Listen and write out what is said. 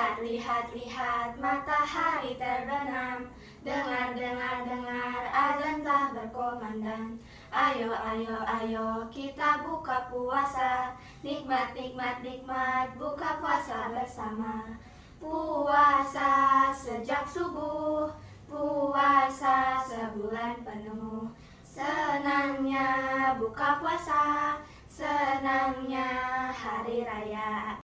Lihat, lihat, lihat matahari terbenam. Dengar, dengar, dengar azan telah berkomandan Ayo, ayo, ayo kita buka puasa. Nikmat, nikmat, nikmat buka puasa bersama. Puasa sejak subuh Puasa sebulan penuh. Senangnya buka puasa Senangnya hari raya.